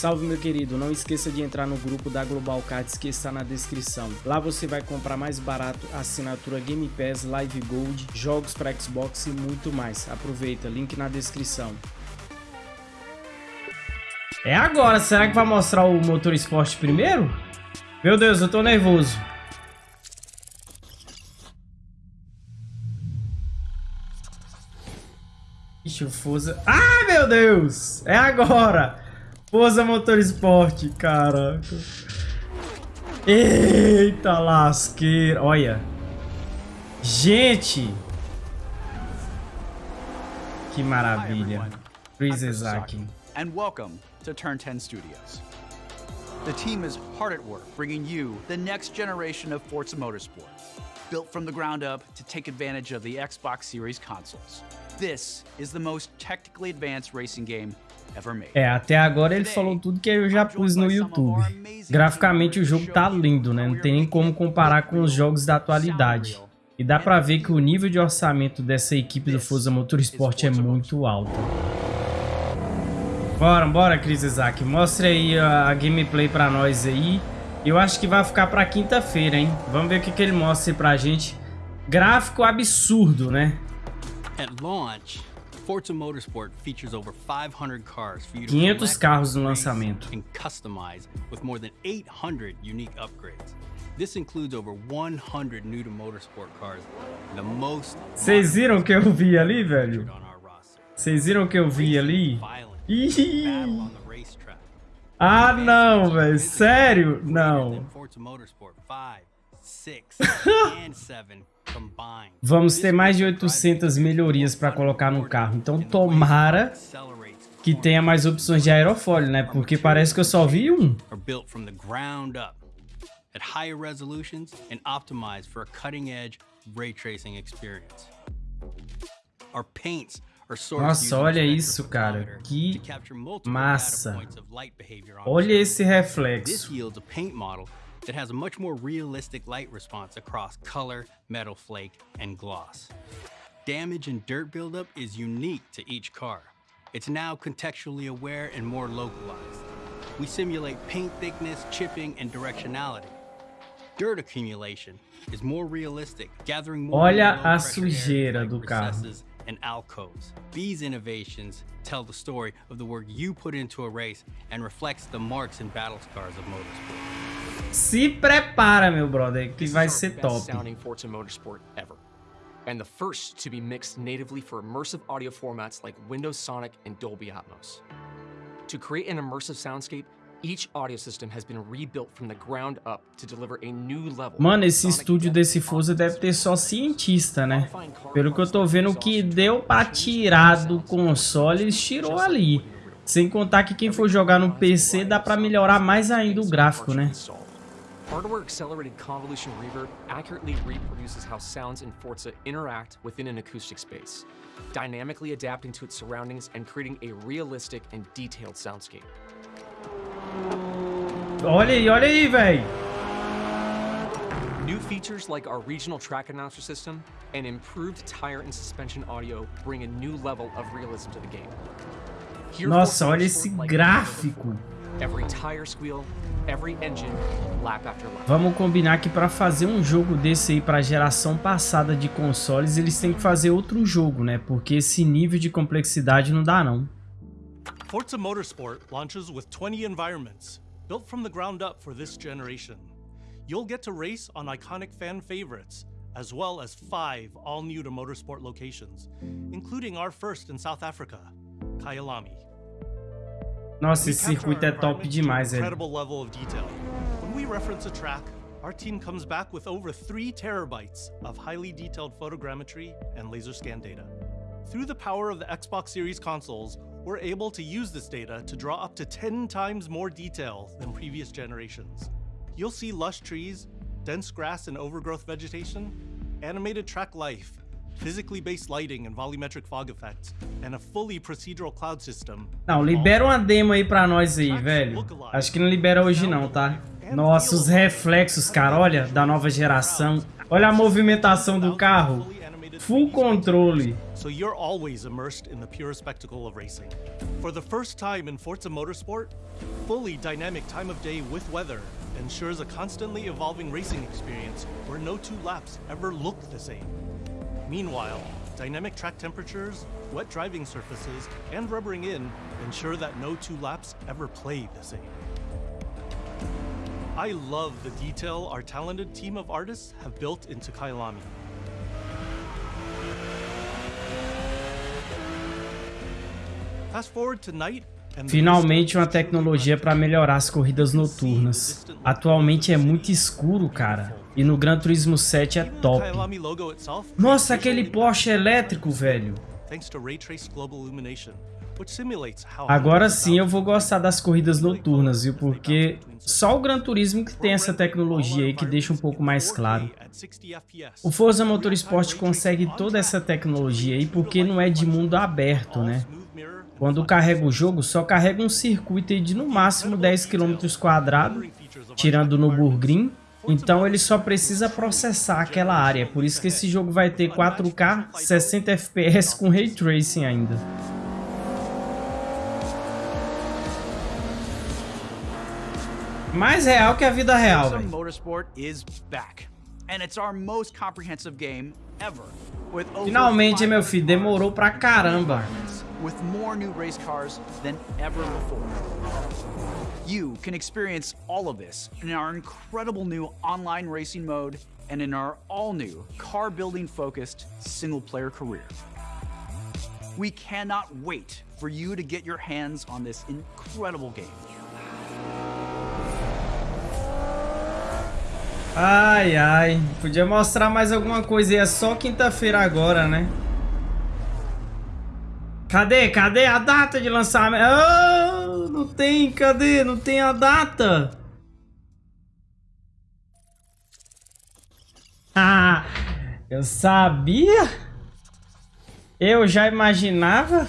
Salve meu querido, não esqueça de entrar no grupo da Global Cards que está na descrição. Lá você vai comprar mais barato assinatura Game Pass, Live Gold, jogos para Xbox e muito mais. Aproveita, link na descrição. É agora, será que vai mostrar o motor esporte primeiro? Meu Deus, eu tô nervoso. Ixi, o Forza... Ah, meu Deus! É agora! Forza Motorsport, caraca. Eita lasqueira. Olha. Gente. Que maravilha. Chris Isaac. And welcome to Turn 10 Studios. The team is hard at work bringing you the next generation of Forza Motorsport, built from the ground up to take advantage of the Xbox Series consoles. This is the most technically advanced racing game É, até agora ele falou tudo que eu já pus no YouTube. Graficamente o jogo tá lindo, né? Não tem nem como comparar com os jogos da atualidade. E dá pra ver que o nível de orçamento dessa equipe do Forza Motorsport é muito alto. Bora, bora, Chris Isaac. Mostre aí a, a gameplay pra nós aí. Eu acho que vai ficar pra quinta-feira, hein? Vamos ver o que, que ele mostra aí pra gente. Gráfico absurdo, né? At launch, Forza Motorsport features over 500 cars for you to 500 carros no lançamento. And customize with more than 800 unique upgrades. This includes over 100 new to motorsport cars, the most Vocês viram que eu vi ali, velho? Vocês viram que eu vi ali? Ih! Ah, não, velho. Sério? Não. Vamos ter mais de 800 melhorias para colocar no carro. Então tomara que tenha mais opções de aerofólio, né? Porque parece que eu só vi um. At higher resolutions and optimized for a cutting-edge ray tracing experience. Our paints nossa, olha isso, cara. Que massa. Olha esse reflexo. That has a much more realistic light response across color, metal flake, and gloss. Damage and dirt buildup is unique to each car. It's now contextually aware and more localized. We simulate paint thickness, chipping, and directionality. Dirt accumulation is more realistic, gathering more Olha a sujeira do carro. and alcoves. These innovations tell the story of the work you put into a race and reflects the marks and battle scars of motorsport. Se prepara, meu brother, que vai ser top. And the first to be mixed natively for immersive audio formats like Windows Sonic and Dolby Atmos. To create an immersive soundscape, Mano, esse estúdio desse Forza deve ter só cientista, né? Pelo que eu tô vendo, o que deu pra tirar do console, eles tirou ali. Sem contar que quem for jogar no PC dá pra melhorar mais ainda o gráfico, né? Hardware Accelerated Convolution Reverb accurately reproduces how sounds in Forza interact within an acoustic space, dynamically adapting to its surroundings and creating a realistic and detailed soundscape. Olha aí, olha aí, velho. New features like our regional track announcer system and improved tire and suspension audio bring a new level of realism to the game. Nossa, olha esse gráfico. Vamos combinar que para fazer um jogo desse aí para geração passada de consoles, eles têm que fazer outro jogo, né? Porque esse nível de complexidade não dá não. Forza Motorsport launches with 20 environments, built from the ground up for this generation. You'll get to race on iconic fan favorites, as well as five all-new to motorsport locations, including our first in South Africa, Kyalami. Nossa, esse circuito é top demais, incredible level of detail. When we reference a track, our team comes back with over 3 terabytes of highly detailed photogrammetry and laser scan data. Through the power of the Xbox Series consoles, we're able to use this data to draw up to 10 times more detail than previous generations. You'll see lush trees, dense grass and overgrowth vegetation, animated track life, physically based lighting and volumetric fog effects, and a fully procedural cloud system. Não, libera uma demo aí pra nós aí, velho. Acho que não libera hoje não, tá? Nossa, os reflexos, cara, olha, da nova geração. Olha a movimentação do carro. Full controle. So you're always immersed in the pure spectacle of racing. For the first time in Forza Motorsport, fully dynamic time of day with weather ensures a constantly evolving racing experience where no two laps ever look the same. Meanwhile, dynamic track temperatures, wet driving surfaces, and rubbering in ensure that no two laps ever play the same. I love the detail our talented team of artists have built into Kailami. Fast forward to night Finalmente uma tecnologia para melhorar as corridas noturnas. Atualmente é muito escuro, cara. E no Gran Turismo 7 é top. Nossa, aquele Porsche elétrico, velho. Agora sim eu vou gostar das corridas noturnas, viu? Porque só o Gran Turismo que tem essa tecnologia aí que deixa um pouco mais claro. O Forza Motorsport consegue toda essa tecnologia aí porque não é de mundo aberto, né? Quando carrega o jogo, só carrega um circuito de no máximo 10 km quadrados, tirando no Burgrim, então ele só precisa processar aquela área. Por isso que esse jogo vai ter 4K, 60 FPS com Ray Tracing ainda. Mais real que a vida real, velho. Finalmente, meu filho, demorou pra caramba. with more new race cars than ever before. You can experience all of this in our incredible new online racing mode and in our all-new car-building focused single-player career. We cannot wait for you to get your hands on this incredible game. Ai, ai. Podia mostrar mais alguma coisa. E é só quinta-feira agora, né? Cadê? Cadê a data de lançamento? Oh, não tem, cadê? Não tem a data. Ah, eu sabia? Eu já imaginava.